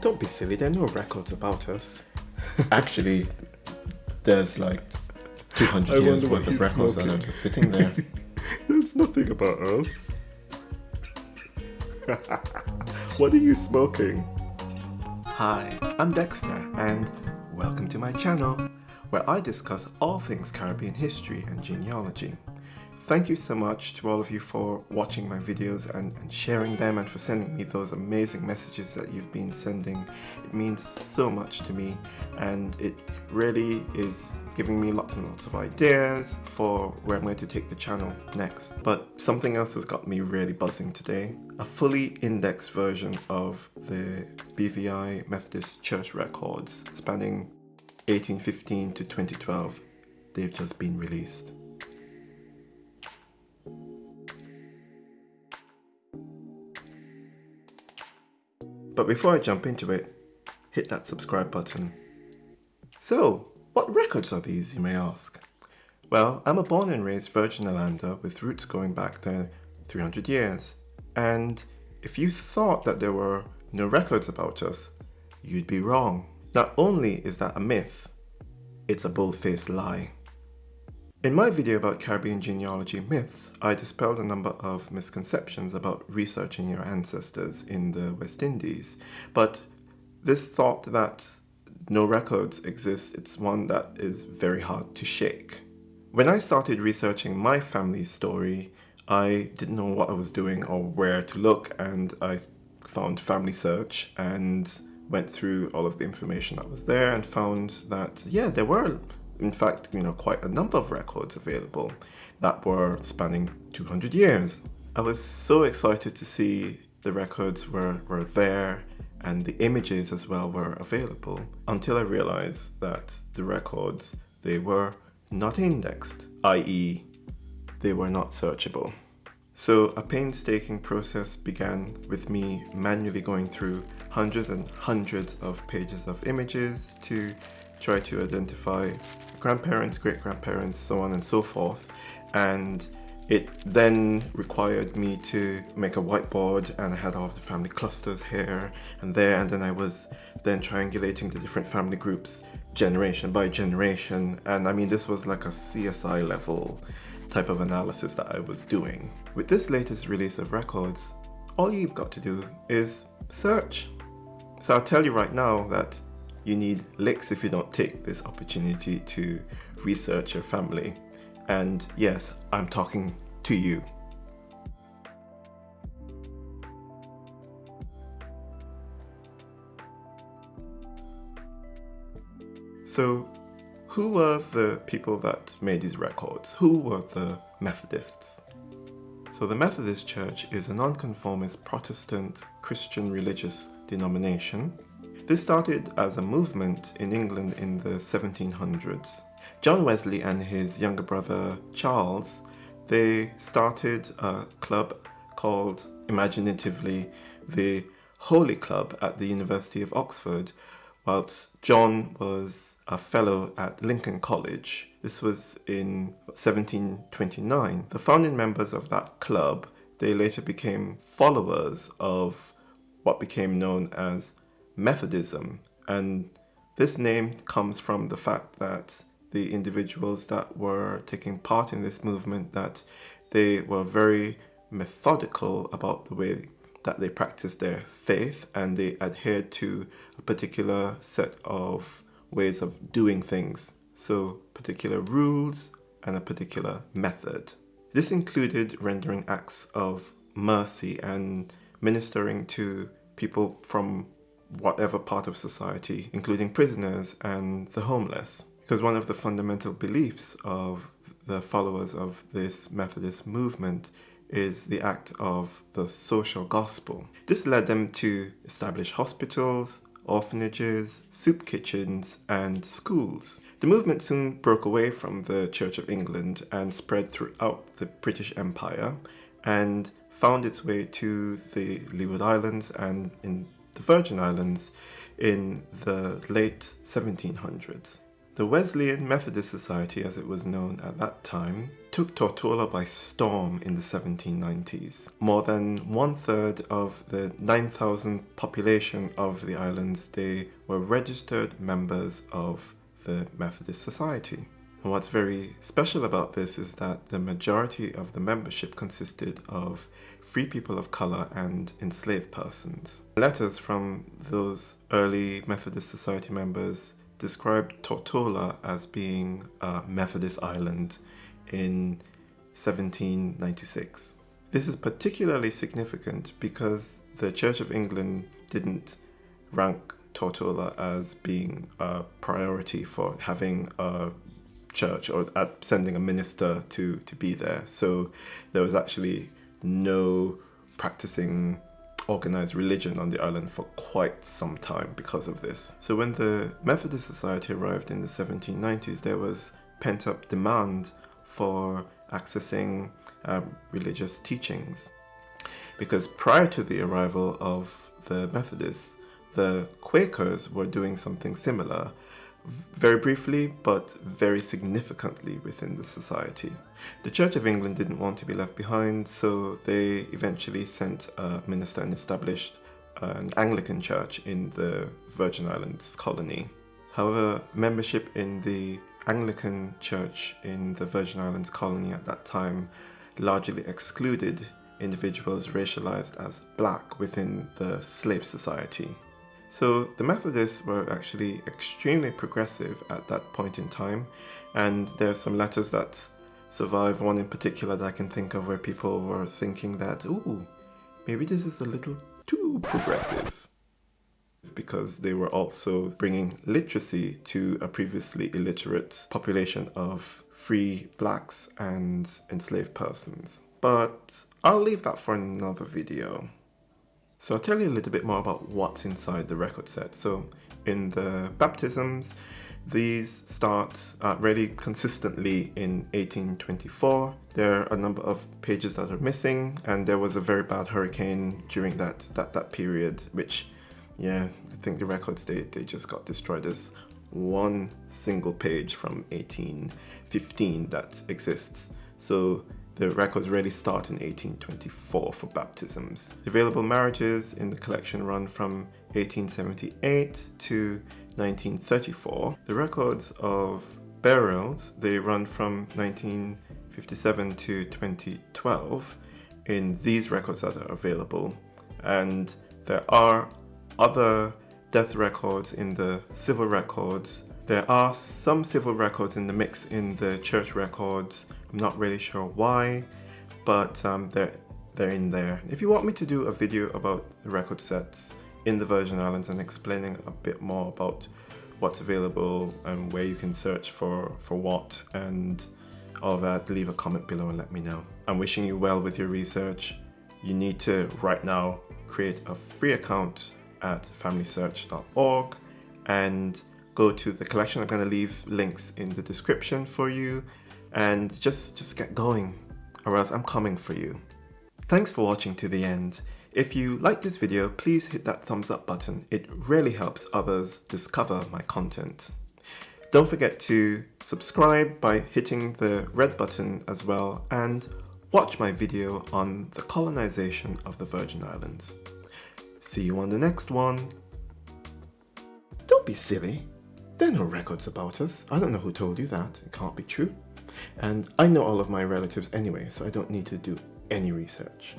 Don't be silly, there are no records about us. Actually, there's like 200 I years worth of he's records that are smoking. just sitting there. There's nothing about us. what are you smoking? Hi, I'm Dexter, and welcome to my channel, where I discuss all things Caribbean history and genealogy. Thank you so much to all of you for watching my videos and, and sharing them and for sending me those amazing messages that you've been sending. It means so much to me and it really is giving me lots and lots of ideas for where I'm going to take the channel next. But something else has got me really buzzing today. A fully indexed version of the BVI Methodist Church records spanning 1815 to 2012. They've just been released. But before I jump into it, hit that subscribe button. So, what records are these, you may ask? Well, I'm a born and raised Virgin Islander with roots going back there 300 years. And if you thought that there were no records about us, you'd be wrong. Not only is that a myth, it's a bull-faced lie. In my video about Caribbean genealogy myths, I dispelled a number of misconceptions about researching your ancestors in the West Indies. But this thought that no records exist, it's one that is very hard to shake. When I started researching my family's story, I didn't know what I was doing or where to look and I found Family Search and went through all of the information that was there and found that, yeah, there were in fact, you know, quite a number of records available that were spanning 200 years. I was so excited to see the records were, were there and the images as well were available until I realized that the records, they were not indexed, i.e. they were not searchable. So a painstaking process began with me manually going through hundreds and hundreds of pages of images to try to identify grandparents, great grandparents, so on and so forth. And it then required me to make a whiteboard and I had all of the family clusters here and there and then I was then triangulating the different family groups generation by generation and I mean this was like a CSI level type of analysis that I was doing. With this latest release of records, all you've got to do is search. So I'll tell you right now that you need licks if you don't take this opportunity to research your family. And yes, I'm talking to you. So, who were the people that made these records? Who were the Methodists? So the Methodist Church is a nonconformist Protestant Christian religious denomination this started as a movement in England in the 1700s. John Wesley and his younger brother Charles, they started a club called imaginatively the Holy Club at the University of Oxford, whilst John was a fellow at Lincoln College. This was in 1729. The founding members of that club, they later became followers of what became known as Methodism. And this name comes from the fact that the individuals that were taking part in this movement that they were very methodical about the way that they practiced their faith and they adhered to a particular set of ways of doing things. So particular rules and a particular method. This included rendering acts of mercy and ministering to people from whatever part of society, including prisoners and the homeless. Because one of the fundamental beliefs of the followers of this Methodist movement is the act of the social gospel. This led them to establish hospitals, orphanages, soup kitchens, and schools. The movement soon broke away from the Church of England and spread throughout the British Empire and found its way to the Leeward Islands and in the Virgin Islands in the late 1700s. The Wesleyan Methodist Society, as it was known at that time, took Tortola by storm in the 1790s. More than one third of the 9,000 population of the islands, they were registered members of the Methodist Society. And what's very special about this is that the majority of the membership consisted of free people of color and enslaved persons. Letters from those early Methodist Society members described Tortola as being a Methodist island in 1796. This is particularly significant because the Church of England didn't rank Tortola as being a priority for having a church or at sending a minister to, to be there. So there was actually no practicing organized religion on the island for quite some time because of this. So when the Methodist Society arrived in the 1790s, there was pent up demand for accessing um, religious teachings. Because prior to the arrival of the Methodists, the Quakers were doing something similar very briefly but very significantly within the society. The Church of England didn't want to be left behind, so they eventually sent a minister and established uh, an Anglican church in the Virgin Islands colony. However, membership in the Anglican church in the Virgin Islands colony at that time largely excluded individuals racialized as black within the slave society. So the Methodists were actually extremely progressive at that point in time, and there are some letters that survive, one in particular that I can think of where people were thinking that, ooh, maybe this is a little too progressive. Because they were also bringing literacy to a previously illiterate population of free blacks and enslaved persons. But I'll leave that for another video. So I'll tell you a little bit more about what's inside the record set. So in the baptisms, these start uh, really consistently in 1824. There are a number of pages that are missing and there was a very bad hurricane during that, that, that period, which, yeah, I think the records, they, they just got destroyed. There's one single page from 1815 that exists. So the records really start in 1824 for baptisms. Available marriages in the collection run from 1878 to 1934. The records of burials, they run from 1957 to 2012 in these records that are available. And there are other death records in the civil records there are some civil records in the mix in the church records. I'm not really sure why, but um, they're, they're in there. If you want me to do a video about the record sets in the Virgin Islands and explaining a bit more about what's available and where you can search for, for what and all that, leave a comment below and let me know. I'm wishing you well with your research. You need to right now create a free account at familysearch.org and go to the collection. I'm going to leave links in the description for you and just, just get going or else I'm coming for you. Thanks for watching to the end. If you like this video, please hit that thumbs up button. It really helps others discover my content. Don't forget to subscribe by hitting the red button as well and watch my video on the colonization of the Virgin Islands. See you on the next one. Don't be silly. There are no records about us. I don't know who told you that. It can't be true. And I know all of my relatives anyway, so I don't need to do any research.